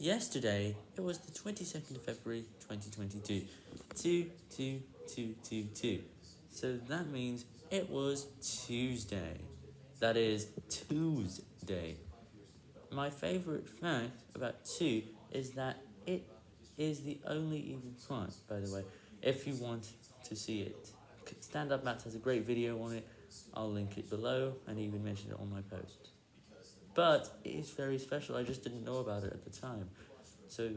Yesterday, it was the 22nd of February 2022, 22222, so that means it was Tuesday, that is, Tuesday. My favourite fact about 2 is that it is the only even prime, by the way, if you want to see it. Stand Up Maths has a great video on it, I'll link it below, and even mention it on my post. But it is very special, I just didn't know about it at the time. So